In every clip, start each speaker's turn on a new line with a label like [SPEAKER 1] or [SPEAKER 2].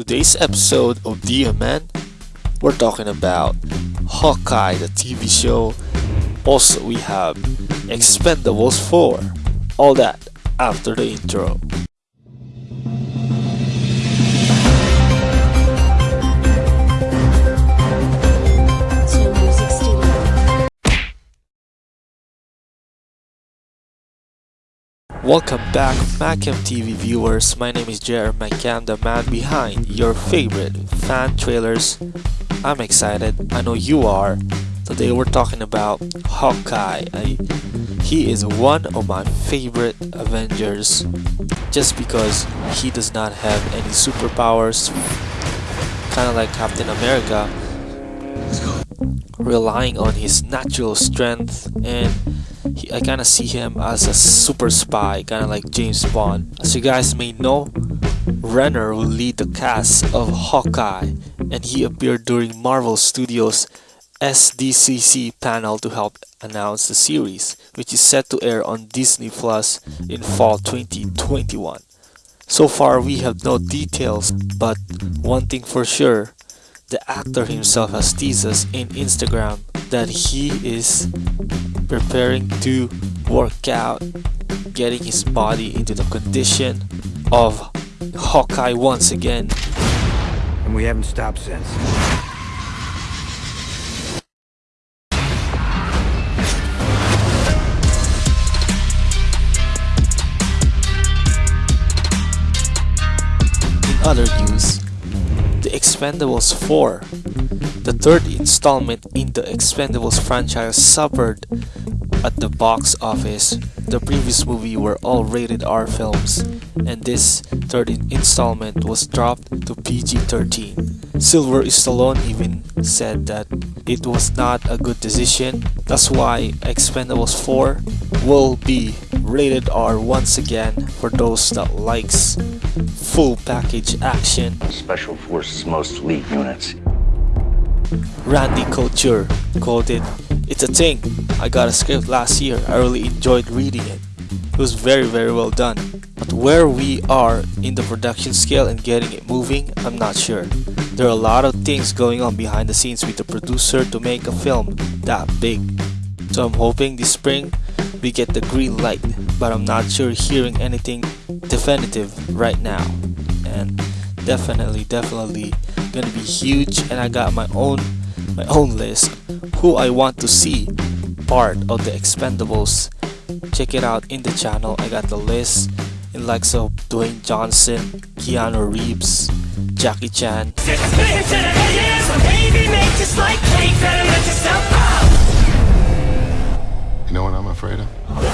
[SPEAKER 1] Today's episode of DMN, we're talking about Hawkeye, the TV show. Also, we have Expendables 4. All that after the intro. Welcome back, Macam TV viewers. My name is Jer Macam, the man behind your favorite fan trailers. I'm excited. I know you are. Today we're talking about Hawkeye. I, he is one of my favorite Avengers just because he does not have any superpowers, kind of like Captain America, relying on his natural strength and he, I kind of see him as a super spy, kind of like James Bond. As you guys may know, Renner will lead the cast of Hawkeye, and he appeared during Marvel Studios' SDCC panel to help announce the series, which is set to air on Disney Plus in fall 2021. So far, we have no details, but one thing for sure, the actor himself has teased us in Instagram that he is preparing to work out, getting his body into the condition of Hawkeye once again.
[SPEAKER 2] And we haven't stopped since.
[SPEAKER 1] In other news, The Expendables 4, the third installment in the Expendables franchise, suffered at the box office. The previous movie were all rated R films, and this third installment was dropped to PG-13. Sylvester Stallone even said that it was not a good decision. That's why Expendables 4 will be rated R once again for those that likes full package action.
[SPEAKER 3] Special Forces most elite units.
[SPEAKER 1] Randy Couture called it, It's a thing. I got a script last year. I really enjoyed reading it. It was very, very well done. But where we are in the production scale and getting it moving, I'm not sure. There are a lot of things going on behind the scenes with the producer to make a film that big. So I'm hoping this spring we get the green light, but I'm not sure hearing anything definitive right now. And definitely, definitely gonna be huge and I got my own my own list who I want to see part of the expendables check it out in the channel I got the list in likes of Dwayne Johnson Keanu Reeves Jackie Chan
[SPEAKER 4] You know what I'm afraid of?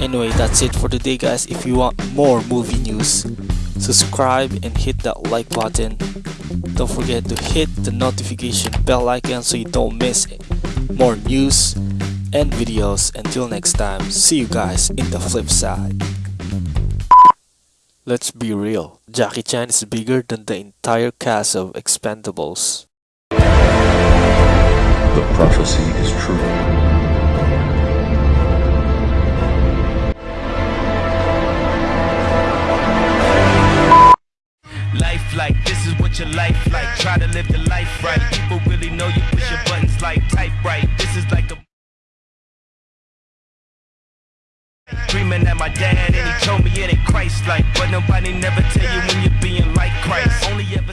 [SPEAKER 1] Anyway, that's it for today guys. If you want more movie news, subscribe and hit that like button. Don't forget to hit the notification bell icon so you don't miss more news and videos. Until next time, see you guys in the flip side. Let's be real, Jackie Chan is bigger than the entire cast of Expendables.
[SPEAKER 5] The prophecy is true.
[SPEAKER 6] Life like this is what your life like. Try to live the life right. People really know you push your buttons like type right. This is like a Dreaming at my dad Christ like But nobody never tell you when you're being like Christ. Only ever